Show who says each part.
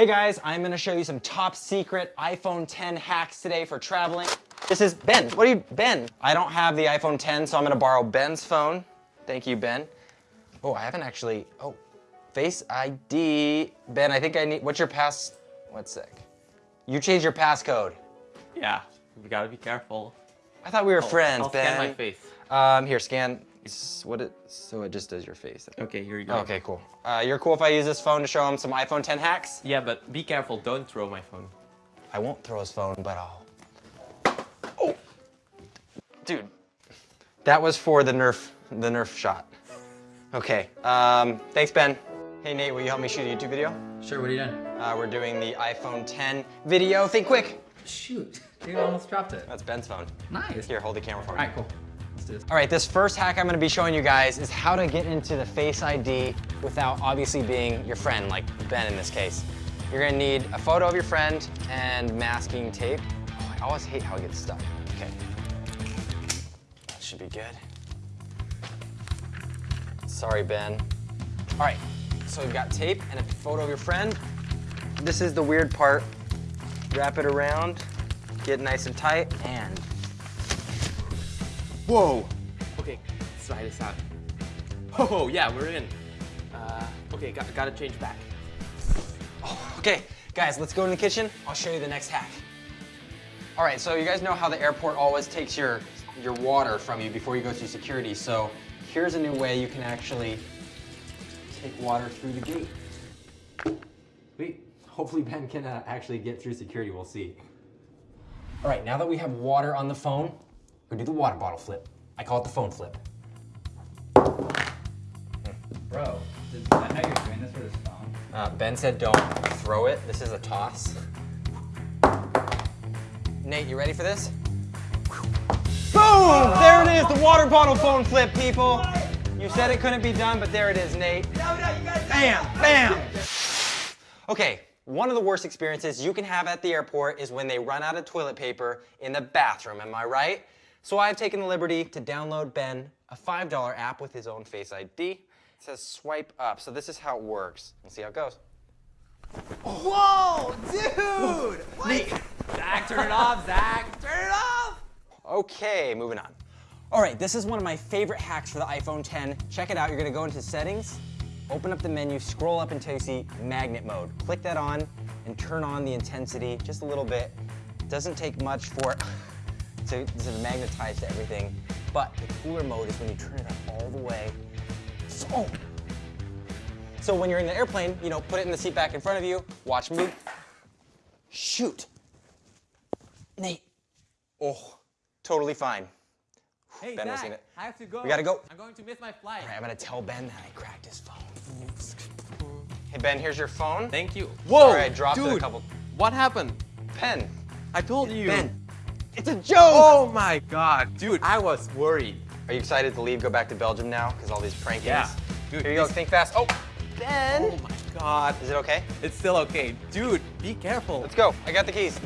Speaker 1: Hey guys, I'm gonna show you some top secret iPhone 10 hacks today for traveling. This is Ben. What are you, Ben? I don't have the iPhone 10, so I'm gonna borrow Ben's phone. Thank you, Ben. Oh, I haven't actually, oh, Face ID. Ben, I think I need, what's your pass, one sec. You changed your passcode.
Speaker 2: Yeah, you gotta be careful.
Speaker 1: I thought we were friends,
Speaker 2: I'll
Speaker 1: Ben.
Speaker 2: scan my face.
Speaker 1: Um, here, scan, s- what it, so it just does your face.
Speaker 2: Okay, here you go.
Speaker 1: Okay, cool. Uh, you're cool if I use this phone to show him some iPhone 10 hacks?
Speaker 2: Yeah, but be careful. Don't throw my phone.
Speaker 1: I won't throw his phone, but I'll. Oh, dude, that was for the Nerf, the Nerf shot. Okay. Um, thanks, Ben. Hey, Nate, will you help me shoot a YouTube video?
Speaker 3: Sure, what are you doing?
Speaker 1: Uh, we're doing the iPhone 10 video. Think quick.
Speaker 3: Shoot, you almost dropped it.
Speaker 1: That's Ben's phone.
Speaker 3: Nice.
Speaker 1: Here, hold the camera for me.
Speaker 3: All right, cool.
Speaker 1: All right, this first hack I'm gonna be showing you guys is how to get into the Face ID without obviously being your friend, like Ben in this case. You're gonna need a photo of your friend and masking tape. Oh, I always hate how it gets stuck. Okay. That should be good. Sorry, Ben. All right, so we've got tape and a photo of your friend. This is the weird part. Wrap it around, get nice and tight, and
Speaker 2: Whoa. Okay, let's try this out. Oh, yeah, we're in. Uh, okay, got, gotta change back.
Speaker 1: Okay, guys, let's go in the kitchen. I'll show you the next hack. All right, so you guys know how the airport always takes your, your water from you before you go through security. So here's a new way you can actually take water through the gate. Wait, hopefully Ben can uh, actually get through security, we'll see. All right, now that we have water on the phone, we do the water bottle flip. I call it the phone flip.
Speaker 3: Bro, is that how you're doing this for this phone?
Speaker 1: Uh, ben said don't throw it. This is a toss. Nate, you ready for this? Boom! There it is, the water bottle phone flip, people. You said it couldn't be done, but there it is, Nate. Bam! Bam! Okay, one of the worst experiences you can have at the airport is when they run out of toilet paper in the bathroom, am I right? So I've taken the liberty to download Ben a $5 app with his own Face ID. It says swipe up, so this is how it works. Let's see how it goes.
Speaker 4: Whoa, dude! What?
Speaker 2: Zach, turn it off, Zach.
Speaker 4: Turn it off!
Speaker 1: Okay, moving on. All right, this is one of my favorite hacks for the iPhone 10. Check it out, you're gonna go into settings, open up the menu, scroll up until you see magnet mode. Click that on and turn on the intensity just a little bit. Doesn't take much for it to, to magnetize to everything, but the cooler mode is when you turn it up all the way. So, so when you're in the airplane, you know, put it in the seat back in front of you, watch me. Shoot. Nate. Oh, totally fine.
Speaker 2: Hey,
Speaker 1: Ben was in it.
Speaker 2: I have to go.
Speaker 1: We gotta go.
Speaker 2: I'm going to miss my flight.
Speaker 1: All right, I'm gonna tell Ben that I cracked his phone. Hey Ben, here's your phone.
Speaker 2: Thank you.
Speaker 1: Sorry, I dropped it
Speaker 2: dude,
Speaker 1: a couple-
Speaker 2: What happened?
Speaker 1: Pen.
Speaker 2: I told you.
Speaker 1: Ben. It's a joke!
Speaker 2: Oh my god, dude, I was worried.
Speaker 1: Are you excited to leave, go back to Belgium now? Because all these prankings.
Speaker 2: Yeah. Dude,
Speaker 1: Here you go, think fast. Oh, Ben!
Speaker 2: Oh my god.
Speaker 1: Is it okay?
Speaker 2: It's still okay. Dude, be careful.
Speaker 1: Let's go. I got the keys.